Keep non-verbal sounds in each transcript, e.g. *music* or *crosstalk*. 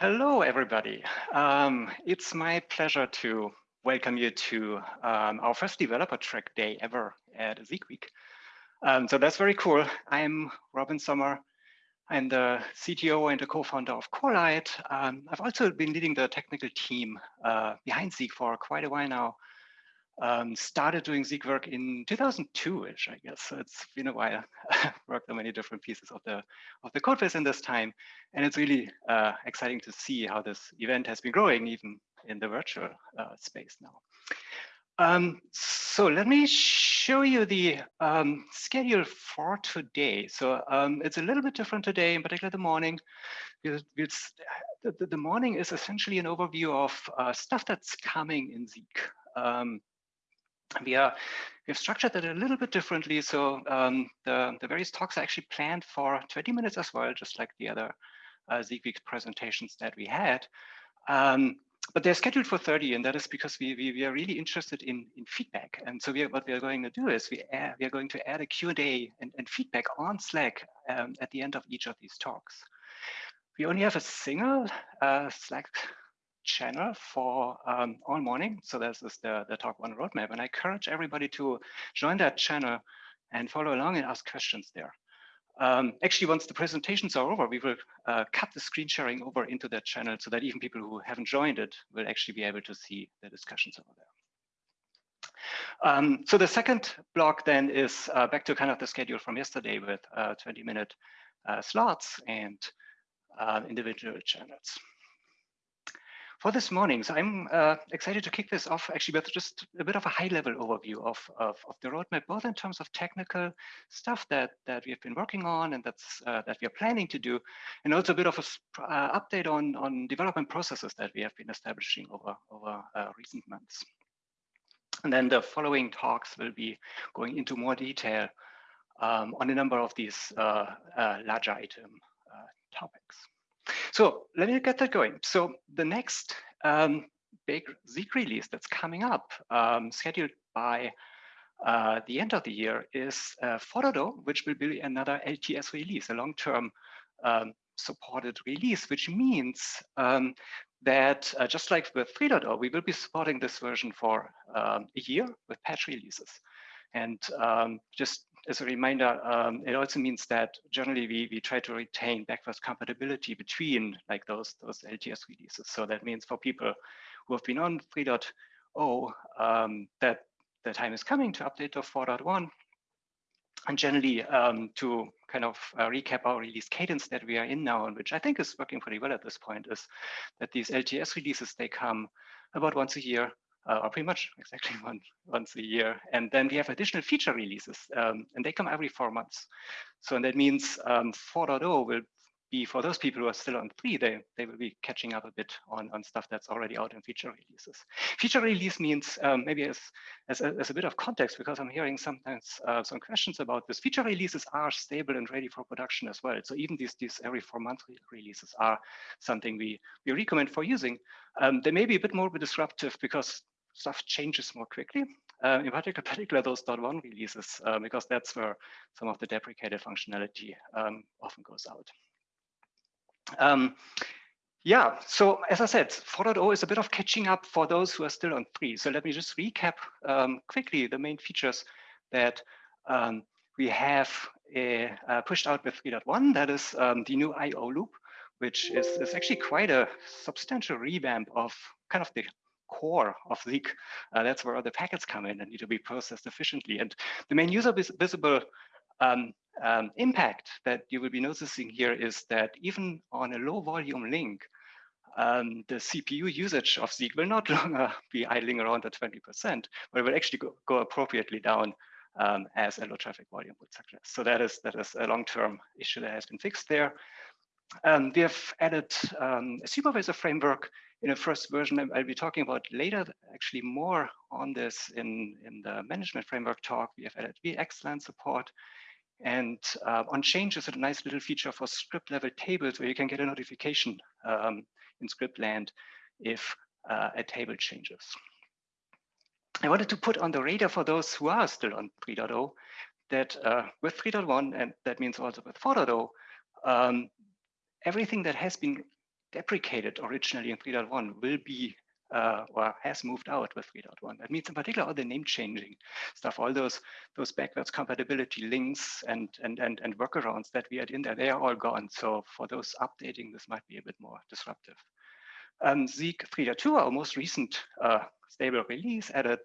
Hello, everybody. Um, it's my pleasure to welcome you to um, our first developer track day ever at Zeek Week. Um, so that's very cool. I'm Robin Sommer. I'm the CTO and the co-founder of Corelight. Um, I've also been leading the technical team uh, behind Zeek for quite a while now. Um, started doing Zeek work in 2002-ish, I guess. So it's been a while. Worked on many different pieces of the of the code base in this time, and it's really uh, exciting to see how this event has been growing, even in the virtual uh, space now. Um, so let me show you the um, schedule for today. So um, it's a little bit different today, in particular the morning. We'll, the, the, morning is essentially an overview of uh, stuff that's coming in Zeek. Um, we are we've structured it a little bit differently. So um, the, the various talks are actually planned for 20 minutes as well, just like the other uh, presentations that we had. Um, but they're scheduled for 30, and that is because we, we, we are really interested in, in feedback. And so we are, what we are going to do is we, add, we are going to add a Q&A and, and feedback on Slack um, at the end of each of these talks. We only have a single uh, Slack channel for um, all morning. So this is the, the talk one roadmap. And I encourage everybody to join that channel and follow along and ask questions there. Um, actually, once the presentations are over, we will uh, cut the screen sharing over into that channel so that even people who haven't joined it will actually be able to see the discussions over there. Um, so the second block then is uh, back to kind of the schedule from yesterday with uh, 20 minute uh, slots and uh, individual channels for this morning. So I'm uh, excited to kick this off actually with just a bit of a high level overview of, of, of, the roadmap, both in terms of technical stuff that, that we have been working on and that's uh, that we are planning to do, and also a bit of a uh, update on, on development processes that we have been establishing over, over uh, recent months. And then the following talks will be going into more detail um, on a number of these uh, uh, larger item topics. So let me get that going. So the next um, big Zeek release that's coming up, um, scheduled by uh, the end of the year, is uh, 4.0, which will be another LTS release, a long-term um, supported release, which means um, that uh, just like with 3.0, we will be supporting this version for um, a year with patch releases. And um, just as a reminder, um, it also means that generally we, we try to retain backwards compatibility between like those, those LTS releases. So that means for people who have been on 3.0, um, that the time is coming to update to 4.1. And generally um, to kind of uh, recap our release cadence that we are in now, and which I think is working pretty well at this point, is that these LTS releases, they come about once a year uh, or pretty much *laughs* exactly one, once a year. And then we have additional feature releases, um, and they come every four months. So and that means um, 4.0 will be for those people who are still on three, they, they will be catching up a bit on, on stuff that's already out in feature releases. Feature release means um, maybe as, as a, as, a, bit of context, because I'm hearing sometimes uh, some questions about this. Feature releases are stable and ready for production as well. So even these, these every four month re releases are something we, we recommend for using. Um, they may be a bit more disruptive because stuff changes more quickly. Uh, in particular, *laughs* particular those .1 releases, uh, because that's where some of the deprecated functionality um, often goes out. Um, yeah, so as I said, 4.0 is a bit of catching up for those who are still on 3. So let me just recap um, quickly the main features that um, we have uh, uh, pushed out with 3.1. That is um, the new I.O. loop, which is, is actually quite a substantial revamp of kind of the core of Zeek. Uh, that's where all the packets come in and need to be processed efficiently. And the main user vis visible um, um, impact that you will be noticing here is that even on a low volume link, um, the CPU usage of Zeek will not *laughs* longer be idling around at 20%, but it will actually go, go appropriately down um, as a low traffic volume would suggest. So that is that is a long-term issue that has been fixed there. Um, we have added um, a supervisor framework in a first version. I'll be talking about later, actually more on this in, in the management framework talk. We have added VXLAN support. And uh, on change is a nice little feature for script level tables where you can get a notification um, in script land if uh, a table changes. I wanted to put on the radar for those who are still on 3.0 that uh, with 3.1, and that means also with 4.0, um, everything that has been deprecated originally in 3.1 will be uh, or has moved out with 3.1. That means in particular all the name changing stuff, all those those backwards compatibility links and and and and workarounds that we had in there, they are all gone. So for those updating, this might be a bit more disruptive. Um, Zeek 3.2, our most recent uh, stable release, added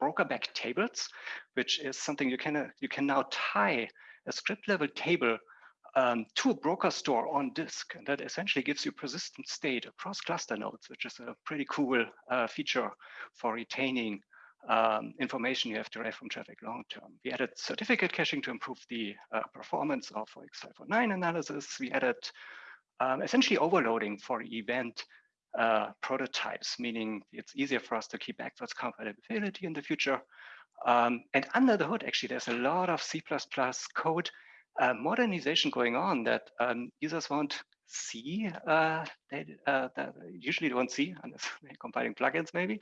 broker back tables, which is something you can uh, you can now tie a script level table um, to a broker store on disk. And that essentially gives you persistent state across cluster nodes, which is a pretty cool uh, feature for retaining um, information you have derived from traffic long term. We added certificate caching to improve the uh, performance of X509 analysis. We added um, essentially overloading for event uh, prototypes, meaning it's easier for us to keep backwards compatibility in the future. Um, and under the hood, actually, there's a lot of C++ code uh, modernization going on that um, users won't see uh, they uh, usually don't see *laughs* unless they're compiling plugins maybe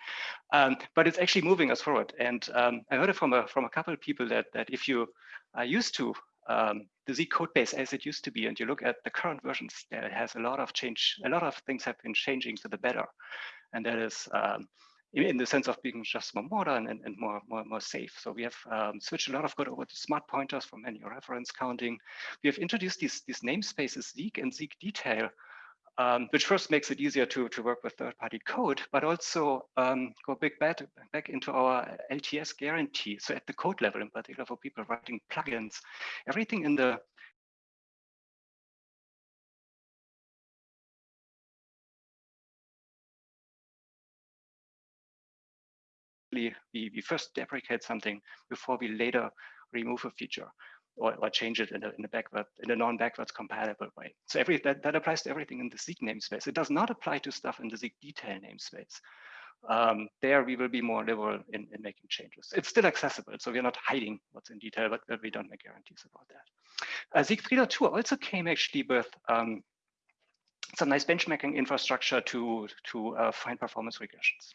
um, but it's actually moving us forward. And um, I heard it from a from a couple of people that that if you are used to um, the Z code base as it used to be and you look at the current versions there has a lot of change a lot of things have been changing to the better. And that is um, in the sense of being just more modern and, and more, more, more safe. So we have um, switched a lot of code over to smart pointers for manual reference counting. We have introduced these, these namespaces Zeek and Zeek detail, um, which first makes it easier to, to work with third-party code, but also um, go big back, back into our LTS guarantee. So at the code level, in particular for people writing plugins, everything in the we, we first deprecate something before we later remove a feature or, or change it in a, in a backward in a non-backwards compatible way. So every that, that applies to everything in the Zeek namespace. It does not apply to stuff in the Zeek detail namespace. Um, there we will be more liberal in, in making changes. It's still accessible, so we're not hiding what's in detail, but, but we don't make guarantees about that. Uh, Zeek 3.2 also came actually with um, some nice benchmarking infrastructure to, to uh, find performance regressions.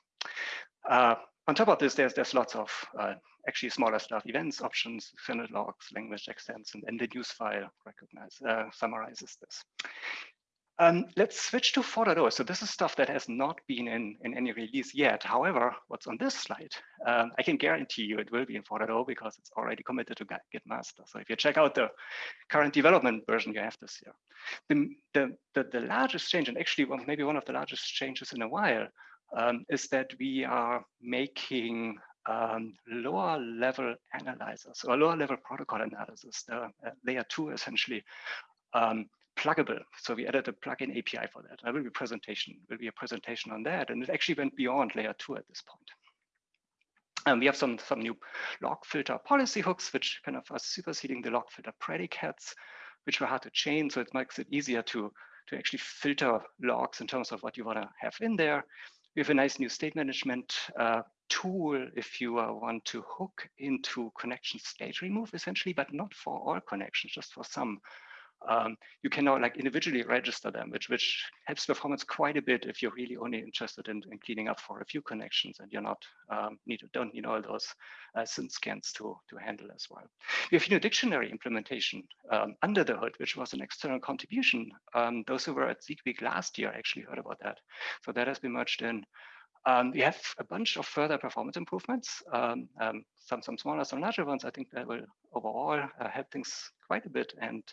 Uh, on top of this, there's there's lots of uh, actually smaller stuff, events, options, extended logs, language extents, and, the news file recognize, uh, summarizes this. Um, let's switch to 4.0. So this is stuff that has not been in, in any release yet. However, what's on this slide, um, I can guarantee you it will be in 4.0 because it's already committed to Git master. So if you check out the current development version, you have this here. The, the, the, the largest change, and actually maybe one of the largest changes in a while, um, is that we are making um, lower level analyzers or lower level protocol analysis, the uh, layer two essentially, um, pluggable. So we added a plugin API for that. There will be presentation, will be a presentation on that. And it actually went beyond layer two at this point. And we have some, some new log filter policy hooks, which kind of are superseding the log filter predicates, which were hard to chain. So it makes it easier to, to actually filter logs in terms of what you want to have in there. We have a nice new state management uh, tool if you uh, want to hook into connection state remove essentially, but not for all connections, just for some um, you can now like individually register them, which which helps performance quite a bit if you're really only interested in, in cleaning up for a few connections and you're not um, need don't need all those uh, SYN scans to to handle as well. We have a new dictionary implementation um, under the hood, which was an external contribution. Um, those who were at Zeek Week last year actually heard about that. So that has been merged in. Um, we have a bunch of further performance improvements, um, um, some some smaller, some larger ones. I think that will overall uh, help things quite a bit. And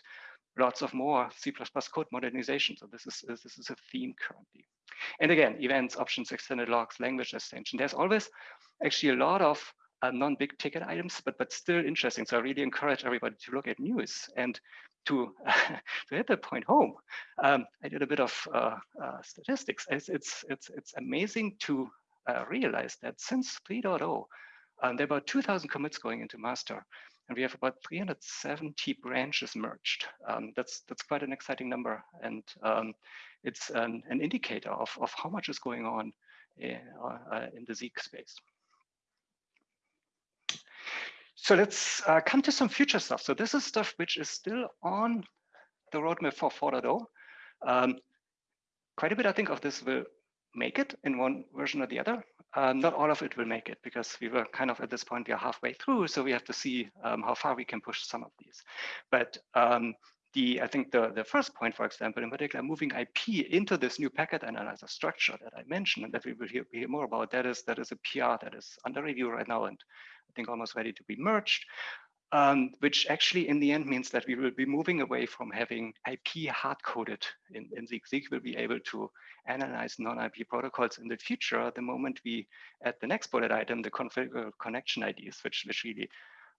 lots of more C++ code modernization. So this is, this is a theme currently. And again, events, options, extended logs, language extension. There's always actually a lot of uh, non-big ticket items, but but still interesting. So I really encourage everybody to look at news and to uh, *laughs* to hit the point home. Um, I did a bit of uh, uh statistics. It's it's it's it's amazing to uh, realize that since 3.0, um, there are about 2,000 commits going into master and we have about 370 branches merged. Um, that's that's quite an exciting number, and um, it's an, an, indicator of, of how much is going on in, uh, in the Zeek space. So let's uh, come to some future stuff. So this is stuff which is still on the roadmap for 4.0. Um, quite a bit, I think, of this will make it in one version or the other. Uh, not all of it will make it because we were kind of at this point, we are halfway through. So we have to see um, how far we can push some of these. But um, the I think the, the first point, for example, in particular, moving IP into this new packet analyzer structure that I mentioned and that we will hear, hear more about, that is that is a PR that is under review right now and I think almost ready to be merged. Um, which actually in the end means that we will be moving away from having IP hard-coded in, in Zeek. Zeek will be able to analyze non-IP protocols in the future the moment we add the next bullet item, the configure connection IDs, which, which really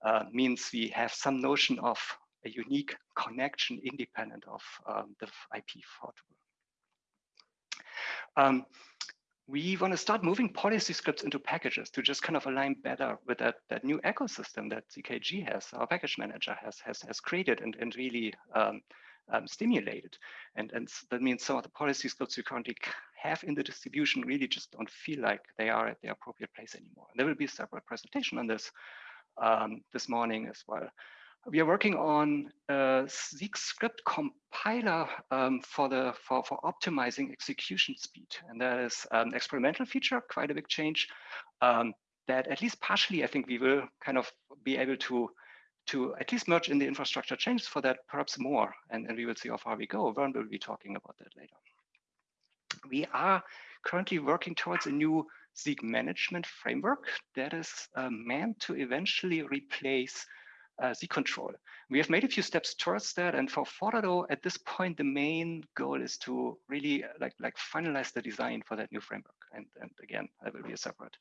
uh, means we have some notion of a unique connection independent of um, the IP portable. Um, we want to start moving policy scripts into packages to just kind of align better with that, that new ecosystem that zkg has, our package manager has, has, has created and, and really um, um, stimulated. And, and that means some of the policy scripts we currently have in the distribution really just don't feel like they are at the appropriate place anymore. And there will be a separate presentation on this um, this morning as well. We are working on a Zeek script compiler um, for the for, for optimizing execution speed, and that is an experimental feature, quite a big change. Um, that at least partially, I think we will kind of be able to to at least merge in the infrastructure changes for that, perhaps more, and, and we will see how far we go. Vern will be talking about that later. We are currently working towards a new Zeek management framework that is uh, meant to eventually replace uh, Zeek control. We have made a few steps towards that. And for 4.0, at this point, the main goal is to really uh, like, like finalize the design for that new framework. And, and again, that will be a separate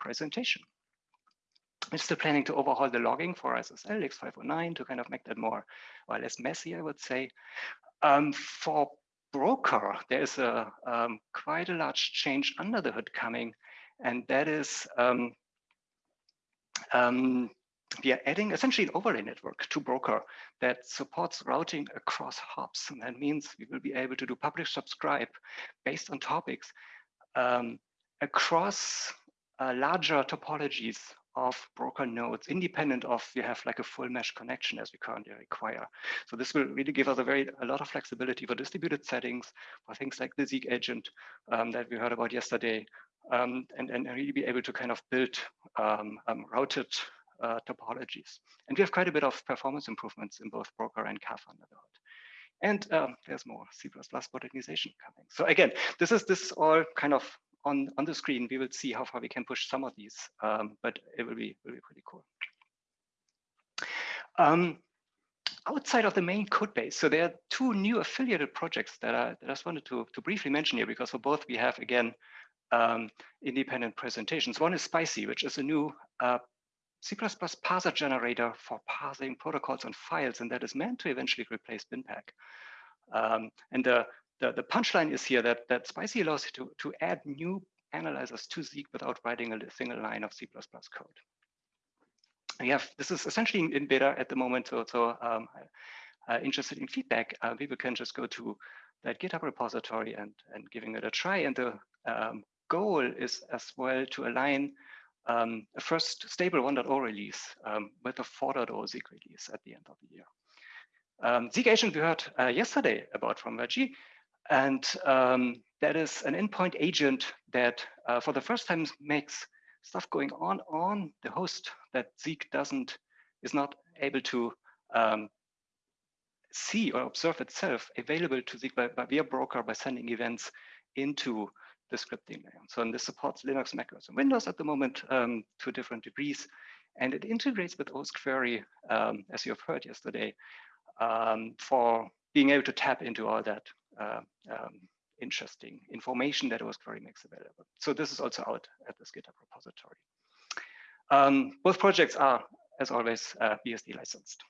presentation. We're still planning to overhaul the logging for SSL X509 to kind of make that more or less messy, I would say. Um, for broker, there is a um, quite a large change under the hood coming and that is um, um, we are adding essentially an overlay network to Broker that supports routing across hops. And that means we will be able to do publish subscribe based on topics um, across uh, larger topologies of broker nodes, independent of you have like a full mesh connection as we currently require. So this will really give us a very a lot of flexibility for distributed settings, for things like the Zeek agent um, that we heard about yesterday, um, and, and really be able to kind of build um, um, routed uh, topologies. And we have quite a bit of performance improvements in both Broker and CAF under the hood. And um, there's more C++ modernization coming. So again, this is this all kind of on, on the screen. We will see how far we can push some of these, um, but it will be, will be pretty cool. Um, outside of the main code base, so there are two new affiliated projects that I, that I just wanted to, to briefly mention here, because for both we have, again, um, independent presentations. One is Spicy, which is a new uh, C++ parser generator for parsing protocols and files, and that is meant to eventually replace BinPAC. Um, and the, the, the, punchline is here that, that Spicy allows you to, to add new analyzers to Zeek without writing a single line of C++ code. We have, this is essentially in, beta at the moment, so, so um, uh, interested in feedback, uh, people can just go to that GitHub repository and, and giving it a try. And the um, goal is as well to align um, a first stable 1.0 release um, with a 4.0 Zeek release at the end of the year. Um, Zeek agent we heard uh, yesterday about from Raji, and um, that is an endpoint agent that uh, for the first time makes stuff going on on the host that Zeek doesn't, is not able to um, see or observe itself available to Zeek by, by via broker by sending events into the scripting layer. So and this supports Linux, Mac OS, and Windows at the moment um, to different degrees. And it integrates with OSQuery, um, as you have heard yesterday, um, for being able to tap into all that uh, interesting information that OSQuery makes available. So this is also out at this GitHub repository. Um, both projects are, as always, uh, BSD licensed.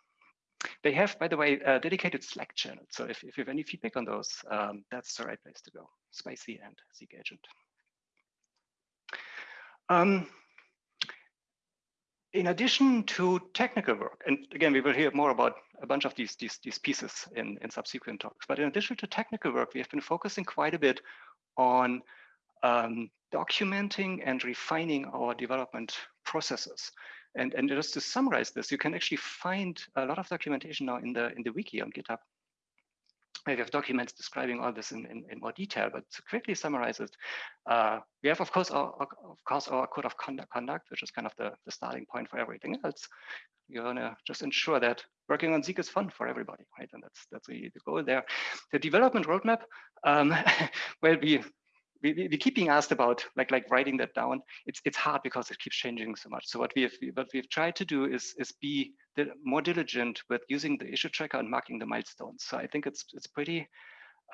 They have, by the way, a dedicated Slack channel. So if, if you have any feedback on those, um, that's the right place to go, Spicy and Zeek Agent. Um, in addition to technical work, and again, we will hear more about a bunch of these, these, these pieces in, in subsequent talks, but in addition to technical work, we have been focusing quite a bit on um, documenting and refining our development processes. And, and just to summarize this, you can actually find a lot of documentation now in the in the wiki on GitHub we have documents describing all this in, in, in more detail, but to quickly summarize it, uh, we have, of course, our, of course, our code of conduct, which is kind of the, the starting point for everything else. You want to just ensure that working on Zeek is fun for everybody, right? And that's that's really the goal there. The development roadmap, um, *laughs* well, we we, we, keep being asked about like like writing that down. It's it's hard because it keeps changing so much. So what we have what we've tried to do is is be more diligent with using the issue tracker and marking the milestones. So I think it's it's pretty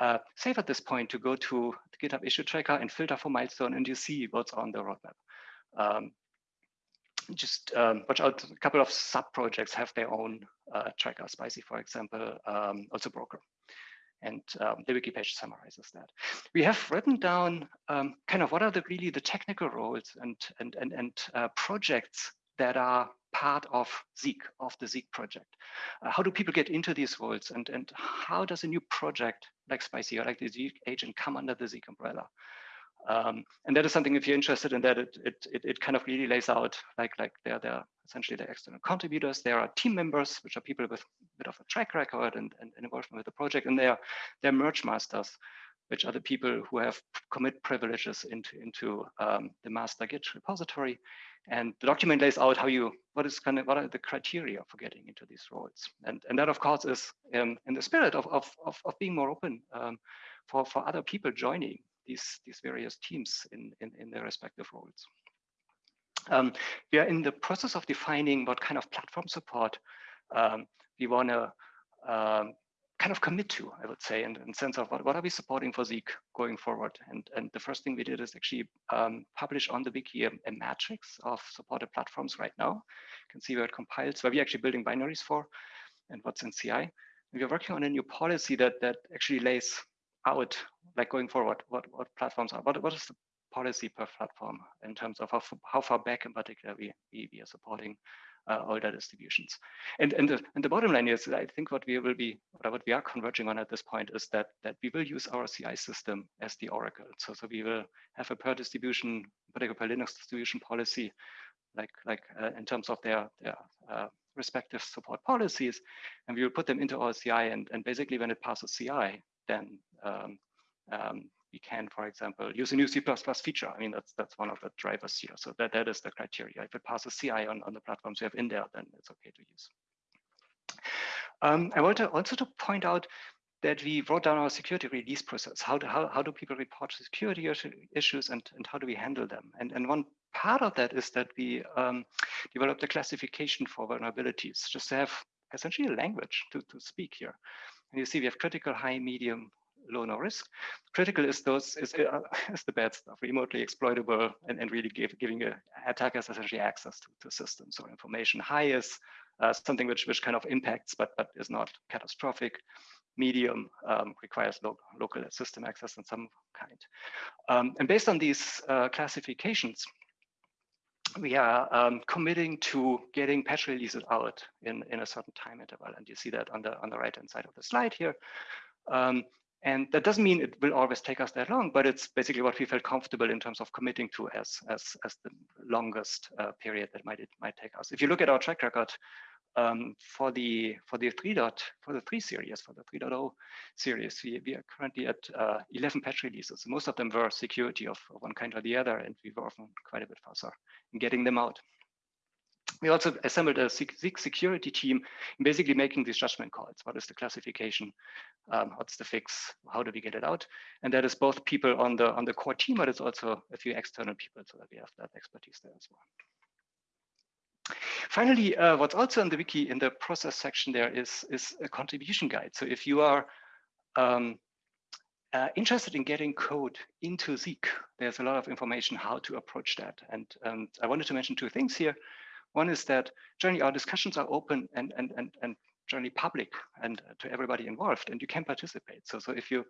uh, safe at this point to go to the GitHub issue tracker and filter for milestone, and you see what's on the roadmap. Um, just um, watch out. A couple of sub projects have their own uh, tracker. Spicy, for example, um, also Broker and um, the wiki page summarizes that. We have written down um, kind of what are the really the technical roles and and and and uh, projects that are part of Zeek, of the Zeek project. Uh, how do people get into these roles and and how does a new project like Spicy or like the Zeek agent come under the Zeek umbrella? Um, and that is something if you're interested in that, it, it, it, kind of really lays out like, like they're, they're essentially the external contributors. There are team members, which are people with a bit of a track record and, and, and involvement with the project. And they are, they're merge masters, which are the people who have commit privileges into, into um, the master Git repository. And the document lays out how you, what is kind of, what are the criteria for getting into these roles. And, and that of course is um, in the spirit of, of, of, of being more open um, for, for other people joining these, these various teams in, in, in their respective roles. Um, we are in the process of defining what kind of platform support um, we want to um, kind of commit to, I would say, in, in sense of what, what are we supporting for Zeek going forward. And, and the first thing we did is actually um, publish on the wiki a, a, matrix of supported platforms right now. You can see where it compiles, where we're actually building binaries for and what's in CI. And we're working on a new policy that, that actually lays out, like going forward, what, what platforms are, what, what is the policy per platform in terms of how, how far back in particular we, we, we are supporting uh, older distributions. And, and, the, and the bottom line is, I think what we will be, what we are converging on at this point is that, that we will use our CI system as the oracle. So, so we will have a per distribution, particularly per Linux distribution policy, like, like uh, in terms of their, their uh, respective support policies, and we will put them into our CI. And, and basically when it passes CI, then um, um, can, for example, use a new C++ feature. I mean, that's that's one of the drivers here. So that, that is the criteria. If it passes CI on, on the platforms you have in there, then it's okay to use. Um, I want to also to point out that we wrote down our security release process. How do, how, how do people report security issues and, and how do we handle them? And, and one part of that is that we um, developed a classification for vulnerabilities, just to have essentially a language to, to speak here. And you see we have critical, high, medium, low, no risk. Critical is those is, uh, *laughs* is the bad stuff, remotely exploitable and, and really give, giving a, attackers essentially access to, to systems or information. High is uh, something which which kind of impacts but but is not catastrophic. Medium um, requires lo local system access in some kind. Um, and based on these uh, classifications, we are um, committing to getting patch releases out in, in a certain time interval. And you see that on the on the right hand side of the slide here. Um, and that doesn't mean it will always take us that long, but it's basically what we felt comfortable in terms of committing to as as, as the longest uh, period that might it might take us. If you look at our track record um, for the for the three dot for the three series for the 3.0 series, we, we are currently at uh, 11 patch releases. Most of them were security of one kind or the other, and we were often quite a bit faster in getting them out. We also assembled a security team, basically making these judgment calls. What is the classification? Um, what's the fix? How do we get it out? And that is both people on the on the core team, but it's also a few external people so that we have that expertise there as well. Finally, uh, what's also in the wiki in the process section there is, is a contribution guide. So if you are um, uh, interested in getting code into Zeek, there's a lot of information how to approach that. And um, I wanted to mention two things here. One is that generally our discussions are open and, and, and, and generally public and to everybody involved and you can participate. So, so if you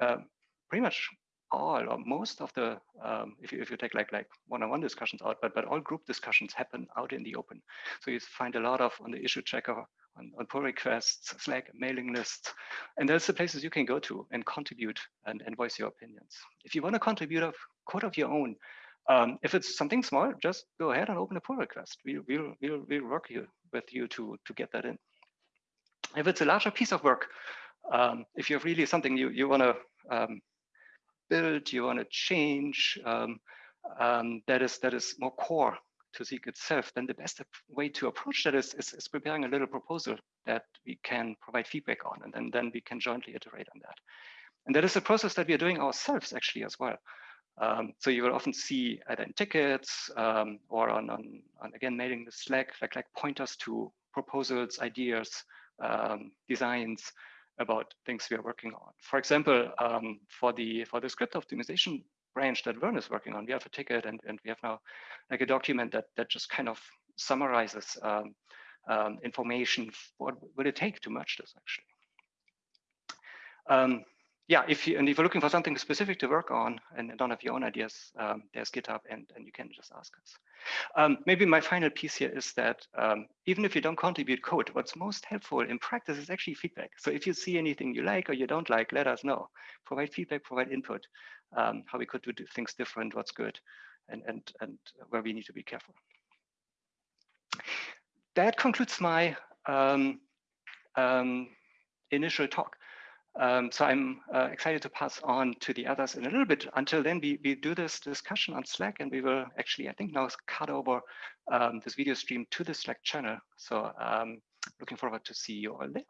um, pretty much all or most of the, um, if, you, if you take like like one-on-one -on -one discussions out, but, but all group discussions happen out in the open. So you find a lot of on the issue checker, on, on pull requests, Slack, mailing lists, and there's the places you can go to and contribute and, and voice your opinions. If you want to contribute a code of your own, um, if it's something small, just go ahead and open a pull request. We, we'll, we'll, we'll work you, with you to, to get that in. If it's a larger piece of work, Um, if you have really something you, you want to um, build, you want to change, um, um, that is that is more core to Zeek itself, then the best way to approach that is, is, is, preparing a little proposal that we can provide feedback on, and then, then we can jointly iterate on that. And that is a process that we are doing ourselves actually as well. Um, so you will often see either in tickets um, or on, on, on, again, mailing the Slack, like, like pointers to proposals, ideas, um, designs about things we are working on. For example, um, for the for the script optimization branch that Vern is working on, we have a ticket and, and we have now like a document that that just kind of summarizes um, um, information. What would it take to merge this actually? Yeah, if you and if you're looking for something specific to work on and don't have your own ideas, um, there's GitHub and, and you can just ask us. Um, maybe my final piece here is that um, even if you don't contribute code, what's most helpful in practice is actually feedback. So if you see anything you like or you don't like, let us know. Provide feedback, provide input, um, how we could do things different, what's good, and, and, and where we need to be careful. That concludes my um, um, initial talk. Um, so I'm uh, excited to pass on to the others in a little bit. Until then, we, we do this discussion on Slack and we will actually, I think now cut over um, this video stream to the Slack channel. So um, looking forward to see you all there.